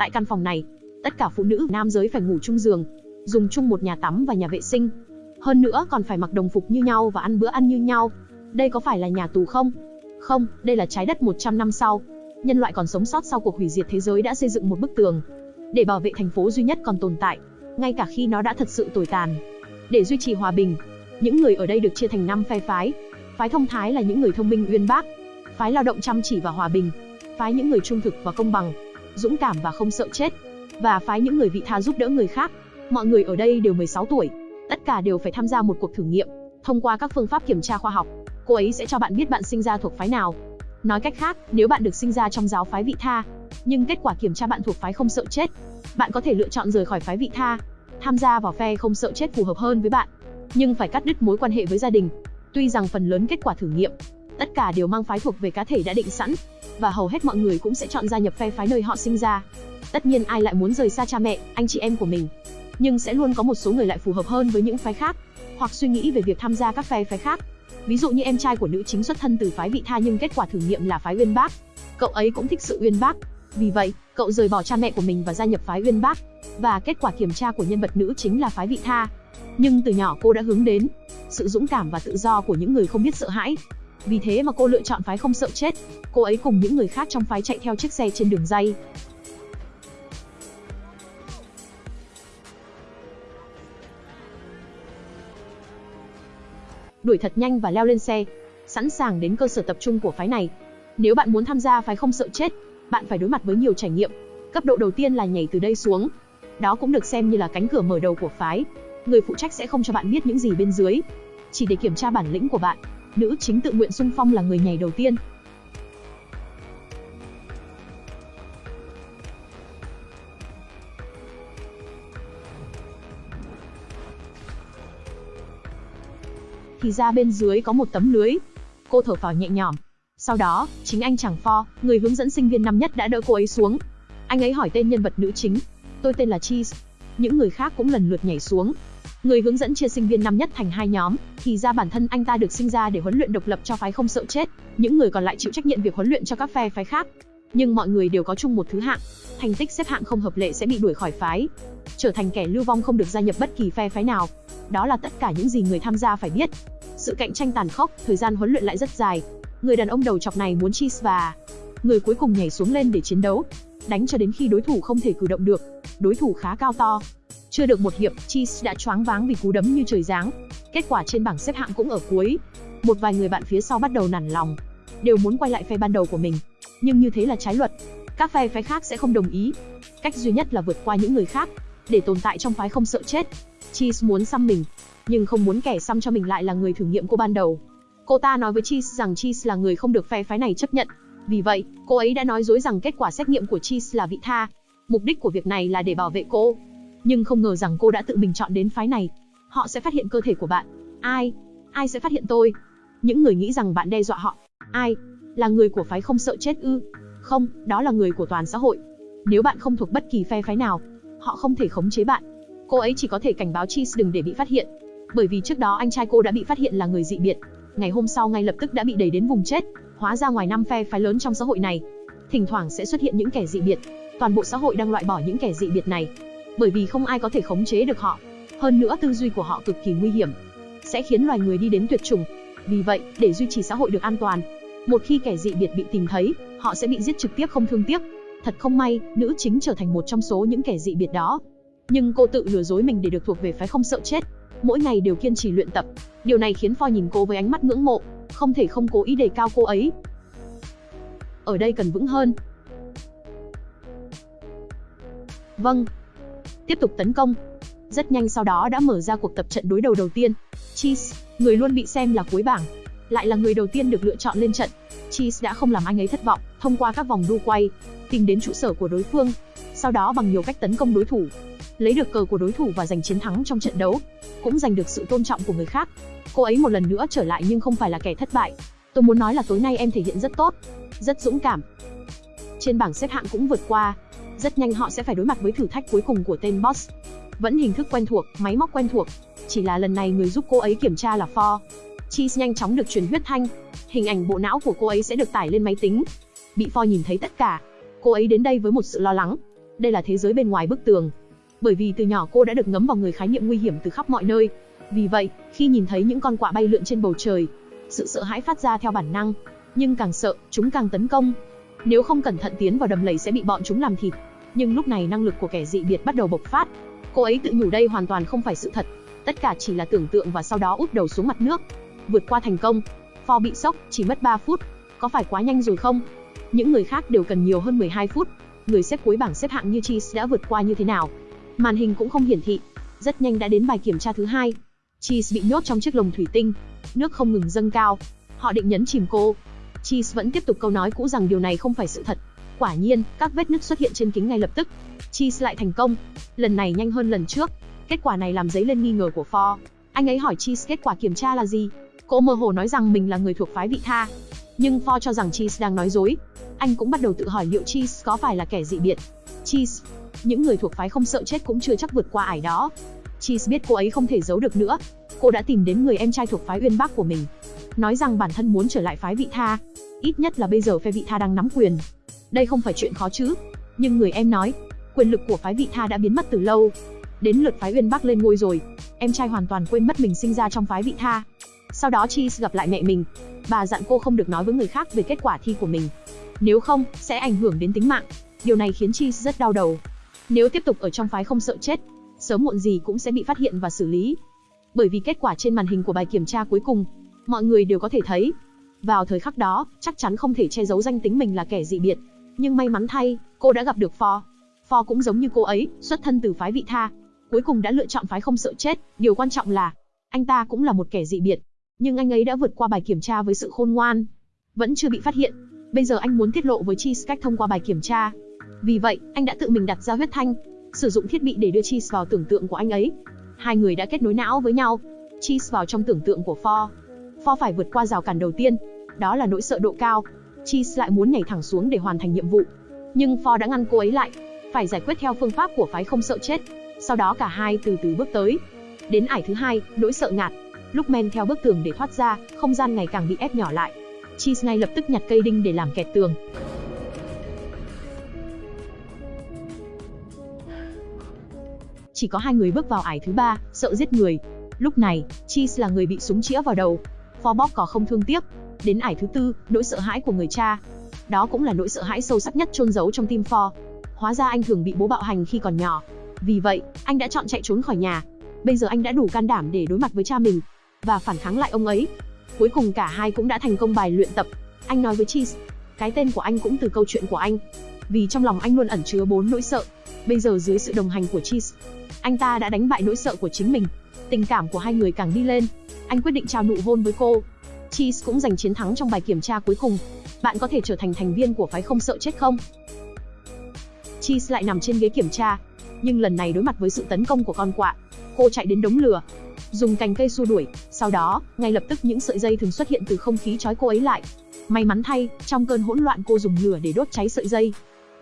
Tại căn phòng này, tất cả phụ nữ, nam giới phải ngủ chung giường, dùng chung một nhà tắm và nhà vệ sinh. Hơn nữa còn phải mặc đồng phục như nhau và ăn bữa ăn như nhau. Đây có phải là nhà tù không? Không, đây là trái đất 100 năm sau. Nhân loại còn sống sót sau cuộc hủy diệt thế giới đã xây dựng một bức tường để bảo vệ thành phố duy nhất còn tồn tại, ngay cả khi nó đã thật sự tồi tàn. Để duy trì hòa bình, những người ở đây được chia thành 5 phe phái. Phái thông thái là những người thông minh uyên bác, phái lao động chăm chỉ và hòa bình, phái những người trung thực và công bằng, dũng cảm và không sợ chết, và phái những người vị tha giúp đỡ người khác. Mọi người ở đây đều 16 tuổi, tất cả đều phải tham gia một cuộc thử nghiệm. Thông qua các phương pháp kiểm tra khoa học, cô ấy sẽ cho bạn biết bạn sinh ra thuộc phái nào. Nói cách khác, nếu bạn được sinh ra trong giáo phái vị tha, nhưng kết quả kiểm tra bạn thuộc phái không sợ chết, bạn có thể lựa chọn rời khỏi phái vị tha, tham gia vào phe không sợ chết phù hợp hơn với bạn, nhưng phải cắt đứt mối quan hệ với gia đình. Tuy rằng phần lớn kết quả thử nghiệm, tất cả đều mang phái thuộc về cá thể đã định sẵn, và hầu hết mọi người cũng sẽ chọn gia nhập phe phái nơi họ sinh ra. Tất nhiên ai lại muốn rời xa cha mẹ, anh chị em của mình, nhưng sẽ luôn có một số người lại phù hợp hơn với những phái khác, hoặc suy nghĩ về việc tham gia các phe phái khác. Ví dụ như em trai của nữ chính xuất thân từ phái vị tha nhưng kết quả thử nghiệm là phái uyên bác. Cậu ấy cũng thích sự uyên bác, vì vậy, cậu rời bỏ cha mẹ của mình và gia nhập phái uyên bác. Và kết quả kiểm tra của nhân vật nữ chính là phái vị tha. Nhưng từ nhỏ cô đã hướng đến sự dũng cảm và tự do của những người không biết sợ hãi. Vì thế mà cô lựa chọn phái không sợ chết. Cô ấy cùng những người khác trong phái chạy theo chiếc xe trên đường dây. Đuổi thật nhanh và leo lên xe, sẵn sàng đến cơ sở tập trung của phái này. Nếu bạn muốn tham gia phái không sợ chết, bạn phải đối mặt với nhiều trải nghiệm. Cấp độ đầu tiên là nhảy từ đây xuống. Đó cũng được xem như là cánh cửa mở đầu của phái. Người phụ trách sẽ không cho bạn biết những gì bên dưới, chỉ để kiểm tra bản lĩnh của bạn. Nữ chính tự nguyện xung phong là người nhảy đầu tiên. Thì ra bên dưới có một tấm lưới. Cô thở phào nhẹ nhõm, sau đó, chính anh chàng Pho, người hướng dẫn sinh viên năm nhất đã đỡ cô ấy xuống. Anh ấy hỏi tên nhân vật nữ chính. Tôi tên là Cheese. Những người khác cũng lần lượt nhảy xuống. Người hướng dẫn chia sinh viên năm nhất thành hai nhóm, thì ra bản thân anh ta được sinh ra để huấn luyện độc lập cho phái không sợ chết, những người còn lại chịu trách nhiệm việc huấn luyện cho các phe phái khác. Nhưng mọi người đều có chung một thứ hạng, thành tích xếp hạng không hợp lệ sẽ bị đuổi khỏi phái, trở thành kẻ lưu vong không được gia nhập bất kỳ phe phái nào. Đó là tất cả những gì người tham gia phải biết. Sự cạnh tranh tàn khốc, thời gian huấn luyện lại rất dài, Người đàn ông đầu chọc này muốn chi và người cuối cùng nhảy xuống lên để chiến đấu, đánh cho đến khi đối thủ không thể cử động được. Đối thủ khá cao to. Chưa được một hiệp, Cheese đã choáng váng vì cú đấm như trời giáng. Kết quả trên bảng xếp hạng cũng ở cuối. Một vài người bạn phía sau bắt đầu nản lòng, đều muốn quay lại phe ban đầu của mình. Nhưng như thế là trái luật. Các phe phái khác sẽ không đồng ý. Cách duy nhất là vượt qua những người khác, để tồn tại trong phái không sợ chết. Cheese muốn xăm mình, nhưng không muốn kẻ xăm cho mình lại là người thử nghiệm cô ban đầu. Cô ta nói với Cheese rằng Cheese là người không được phe phái này chấp nhận. Vì vậy, cô ấy đã nói dối rằng kết quả xét nghiệm của Cheese là vị tha. Mục đích của việc này là để bảo vệ cô. Nhưng không ngờ rằng cô đã tự mình chọn đến phái này. Họ sẽ phát hiện cơ thể của bạn. Ai? Ai sẽ phát hiện tôi? Những người nghĩ rằng bạn đe dọa họ. Ai? Là người của phái không sợ chết ư? Không, đó là người của toàn xã hội. Nếu bạn không thuộc bất kỳ phe phái nào, họ không thể khống chế bạn. Cô ấy chỉ có thể cảnh báo Cheese đừng để bị phát hiện. Bởi vì trước đó anh trai cô đã bị phát hiện là người dị biệt, ngày hôm sau ngay lập tức đã bị đẩy đến vùng chết. Hóa ra ngoài năm phe phái lớn trong xã hội này, thỉnh thoảng sẽ xuất hiện những kẻ dị biệt. Toàn bộ xã hội đang loại bỏ những kẻ dị biệt này, bởi vì không ai có thể khống chế được họ. Hơn nữa tư duy của họ cực kỳ nguy hiểm, sẽ khiến loài người đi đến tuyệt chủng. Vì vậy, để duy trì xã hội được an toàn, một khi kẻ dị biệt bị tìm thấy, họ sẽ bị giết trực tiếp không thương tiếc. Thật không may, nữ chính trở thành một trong số những kẻ dị biệt đó. Nhưng cô tự lừa dối mình để được thuộc về phái không sợ chết mỗi ngày đều kiên trì luyện tập. Điều này khiến phoi nhìn cô với ánh mắt ngưỡng mộ, không thể không cố ý đề cao cô ấy. Ở đây cần vững hơn. Vâng. Tiếp tục tấn công. Rất nhanh sau đó đã mở ra cuộc tập trận đối đầu đầu tiên. Cheese, người luôn bị xem là cuối bảng, lại là người đầu tiên được lựa chọn lên trận. Cheese đã không làm anh ấy thất vọng, thông qua các vòng đu quay, tìm đến trụ sở của đối phương, sau đó bằng nhiều cách tấn công đối thủ, lấy được cờ của đối thủ và giành chiến thắng trong trận đấu, cũng giành được sự tôn trọng của người khác. Cô ấy một lần nữa trở lại nhưng không phải là kẻ thất bại. Tôi muốn nói là tối nay em thể hiện rất tốt, rất dũng cảm. Trên bảng xếp hạng cũng vượt qua, rất nhanh họ sẽ phải đối mặt với thử thách cuối cùng của tên boss. Vẫn hình thức quen thuộc, máy móc quen thuộc, chỉ là lần này người giúp cô ấy kiểm tra là For. Cheese nhanh chóng được truyền huyết thanh, hình ảnh bộ não của cô ấy sẽ được tải lên máy tính. Bị For nhìn thấy tất cả, cô ấy đến đây với một sự lo lắng, đây là thế giới bên ngoài bức tường. Bởi vì từ nhỏ cô đã được ngấm vào người khái niệm nguy hiểm từ khắp mọi nơi. Vì vậy, khi nhìn thấy những con quạ bay lượn trên bầu trời, sự sợ hãi phát ra theo bản năng. Nhưng càng sợ, chúng càng tấn công. Nếu không cẩn thận tiến vào đầm lầy sẽ bị bọn chúng làm thịt. Nhưng lúc này năng lực của kẻ dị biệt bắt đầu bộc phát. Cô ấy tự nhủ đây hoàn toàn không phải sự thật. Tất cả chỉ là tưởng tượng và sau đó úp đầu xuống mặt nước. Vượt qua thành công. pho bị sốc, chỉ mất 3 phút. Có phải quá nhanh rồi không? Những người khác đều cần nhiều hơn 12 phút. Người xếp cuối bảng xếp hạng như Cheese đã vượt qua như thế nào? Màn hình cũng không hiển thị. Rất nhanh đã đến bài kiểm tra thứ hai. Cheese bị nhốt trong chiếc lồng thủy tinh. Nước không ngừng dâng cao. Họ định nhấn chìm cô. Cheese vẫn tiếp tục câu nói cũ rằng điều này không phải sự thật. Quả nhiên, các vết nứt xuất hiện trên kính ngay lập tức. Cheese lại thành công. Lần này nhanh hơn lần trước. Kết quả này làm dấy lên nghi ngờ của Ford. Anh ấy hỏi Cheese kết quả kiểm tra là gì. Cô mơ hồ nói rằng mình là người thuộc phái vị tha. Nhưng Ford cho rằng Cheese đang nói dối. Anh cũng bắt đầu tự hỏi liệu Cheese có phải là kẻ dị biệt. Cheese, những người thuộc phái không sợ chết cũng chưa chắc vượt qua ải đó. Cheese biết cô ấy không thể giấu được nữa. Cô đã tìm đến người em trai thuộc phái Uyên Bắc của mình, nói rằng bản thân muốn trở lại phái vị tha. Ít nhất là bây giờ phe vị tha đang nắm quyền. Đây không phải chuyện khó chứ. Nhưng người em nói, quyền lực của phái vị tha đã biến mất từ lâu. Đến lượt phái Uyên Bắc lên ngôi rồi, em trai hoàn toàn quên mất mình sinh ra trong phái vị tha. Sau đó Cheese gặp lại mẹ mình. Bà dặn cô không được nói với người khác về kết quả thi của mình. Nếu không, sẽ ảnh hưởng đến tính mạng. Điều này khiến Cheese rất đau đầu. Nếu tiếp tục ở trong phái không sợ chết, sớm muộn gì cũng sẽ bị phát hiện và xử lý. Bởi vì kết quả trên màn hình của bài kiểm tra cuối cùng, mọi người đều có thể thấy. Vào thời khắc đó, chắc chắn không thể che giấu danh tính mình là kẻ dị biệt. Nhưng may mắn thay, cô đã gặp được Phò. Phò cũng giống như cô ấy, xuất thân từ phái vị tha. Cuối cùng đã lựa chọn phái không sợ chết, điều quan trọng là, anh ta cũng là một kẻ dị biệt. Nhưng anh ấy đã vượt qua bài kiểm tra với sự khôn ngoan. Vẫn chưa bị phát hiện. Bây giờ anh muốn tiết lộ với Cheese cách thông qua bài kiểm tra. Vì vậy, anh đã tự mình đặt ra huyết thanh, sử dụng thiết bị để đưa Cheese vào tưởng tượng của anh ấy. Hai người đã kết nối não với nhau. Cheese vào trong tưởng tượng của Ford. Ford phải vượt qua rào cản đầu tiên, đó là nỗi sợ độ cao. Cheese lại muốn nhảy thẳng xuống để hoàn thành nhiệm vụ. Nhưng Ford đã ngăn cô ấy lại, phải giải quyết theo phương pháp của phái không sợ chết. Sau đó cả hai từ từ bước tới. Đến ải thứ hai, nỗi sợ ngạt. Lúc men theo bức tường để thoát ra, không gian ngày càng bị ép nhỏ lại. Cheese ngay lập tức nhặt cây đinh để làm kẹt tường. Chỉ có hai người bước vào ải thứ ba, sợ giết người. Lúc này, Cheese là người bị súng chĩa vào đầu. Phó bóp có không thương tiếc. Đến ải thứ tư, nỗi sợ hãi của người cha. Đó cũng là nỗi sợ hãi sâu sắc nhất chôn giấu trong tim Ford. Hóa ra anh thường bị bố bạo hành khi còn nhỏ. Vì vậy, anh đã chọn chạy trốn khỏi nhà. Bây giờ anh đã đủ can đảm để đối mặt với cha mình và phản kháng lại ông ấy. Cuối cùng cả hai cũng đã thành công bài luyện tập. Anh nói với Cheese, cái tên của anh cũng từ câu chuyện của anh. Vì trong lòng anh luôn ẩn chứa bốn nỗi sợ. Bây giờ dưới sự đồng hành của Cheese, anh ta đã đánh bại nỗi sợ của chính mình. Tình cảm của hai người càng đi lên. Anh quyết định trao nụ hôn với cô. Cheese cũng giành chiến thắng trong bài kiểm tra cuối cùng. Bạn có thể trở thành thành viên của phái không sợ chết không? Cheese lại nằm trên ghế kiểm tra, nhưng lần này đối mặt với sự tấn công của con quạ, cô chạy đến đống lửa, dùng cành cây xua đuổi, sau đó, ngay lập tức những sợi dây thường xuất hiện từ không khí trói cô ấy lại. May mắn thay, trong cơn hỗn loạn cô dùng lửa để đốt cháy sợi dây.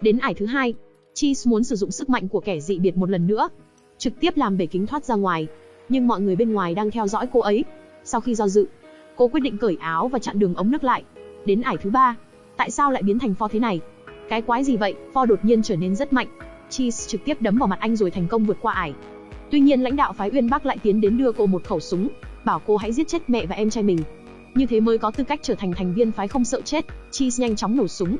Đến ải thứ hai, Cheese muốn sử dụng sức mạnh của kẻ dị biệt một lần nữa, trực tiếp làm bể kính thoát ra ngoài. Nhưng mọi người bên ngoài đang theo dõi cô ấy. Sau khi do dự, cô quyết định cởi áo và chặn đường ống nước lại. Đến ải thứ ba, tại sao lại biến thành pho thế này? Cái quái gì vậy? Pho đột nhiên trở nên rất mạnh. Cheese trực tiếp đấm vào mặt anh rồi thành công vượt qua ải. Tuy nhiên lãnh đạo phái Uyên Bắc lại tiến đến đưa cô một khẩu súng, bảo cô hãy giết chết mẹ và em trai mình. Như thế mới có tư cách trở thành thành viên phái không sợ chết. Cheese nhanh chóng nổ súng.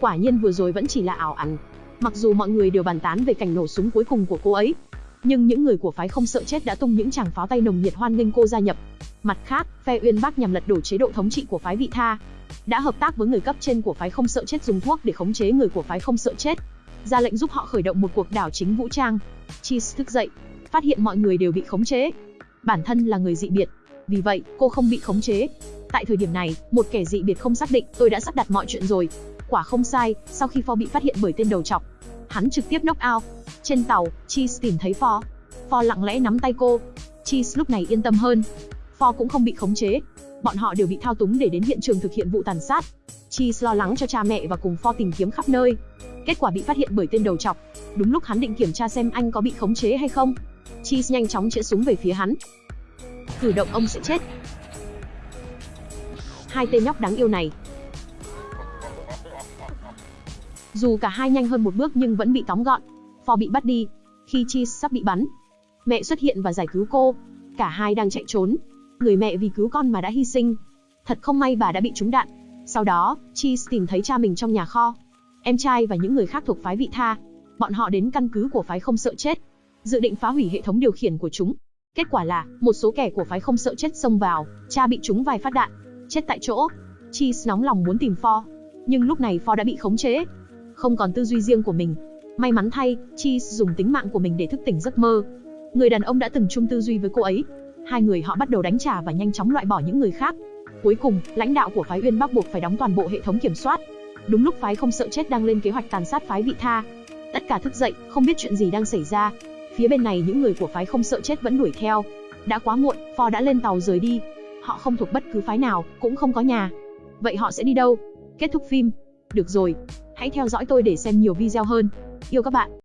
Quả nhiên vừa rồi vẫn chỉ là ảo ảnh. Mặc dù mọi người đều bàn tán về cảnh nổ súng cuối cùng của cô ấy, nhưng những người của phái không sợ chết đã tung những tràng pháo tay nồng nhiệt hoan nghênh cô gia nhập. Mặt khác, phe Uyên bác nhằm lật đổ chế độ thống trị của phái Vị Tha, đã hợp tác với người cấp trên của phái không sợ chết dùng thuốc để khống chế người của phái không sợ chết, ra lệnh giúp họ khởi động một cuộc đảo chính vũ trang. Cheese thức dậy, phát hiện mọi người đều bị khống chế. Bản thân là người dị biệt, vì vậy cô không bị khống chế. Tại thời điểm này, một kẻ dị biệt không xác định, tôi đã sắp đặt mọi chuyện rồi. Quả không sai, sau khi pho bị phát hiện bởi tên đầu trọc, hắn trực tiếp knock out. Trên tàu, Cheese tìm thấy Ford. Ford lặng lẽ nắm tay cô. Cheese lúc này yên tâm hơn. Ford cũng không bị khống chế. Bọn họ đều bị thao túng để đến hiện trường thực hiện vụ tàn sát. Cheese lo lắng cho cha mẹ và cùng Ford tìm kiếm khắp nơi. Kết quả bị phát hiện bởi tên đầu chọc Đúng lúc hắn định kiểm tra xem anh có bị khống chế hay không. Cheese nhanh chóng chĩa súng về phía hắn. Cử động ông sẽ chết. Hai tên nhóc đáng yêu này Dù cả hai nhanh hơn một bước nhưng vẫn bị tóm gọn. For bị bắt đi. Khi Cheese sắp bị bắn, mẹ xuất hiện và giải cứu cô. Cả hai đang chạy trốn. Người mẹ vì cứu con mà đã hy sinh. Thật không may bà đã bị trúng đạn. Sau đó, Cheese tìm thấy cha mình trong nhà kho. Em trai và những người khác thuộc phái vị tha. Bọn họ đến căn cứ của phái không sợ chết. Dự định phá hủy hệ thống điều khiển của chúng. Kết quả là, một số kẻ của phái không sợ chết xông vào, cha bị trúng vài phát đạn, chết tại chỗ. Cheese nóng lòng muốn tìm For, nhưng lúc này For đã bị khống chế, không còn tư duy riêng của mình. May mắn thay, Cheese dùng tính mạng của mình để thức tỉnh giấc mơ. Người đàn ông đã từng chung tư duy với cô ấy. Hai người họ bắt đầu đánh trả và nhanh chóng loại bỏ những người khác. Cuối cùng, lãnh đạo của phái Uyên Bắc buộc phải đóng toàn bộ hệ thống kiểm soát. Đúng lúc phái không sợ chết đang lên kế hoạch tàn sát phái Vị Tha. Tất cả thức dậy, không biết chuyện gì đang xảy ra. Phía bên này những người của phái không sợ chết vẫn đuổi theo. Đã quá muộn, For đã lên tàu rời đi. Họ không thuộc bất cứ phái nào, cũng không có nhà. Vậy họ sẽ đi đâu? Kết thúc phim. Được rồi, hãy theo dõi tôi để xem nhiều video hơn. Yêu các bạn.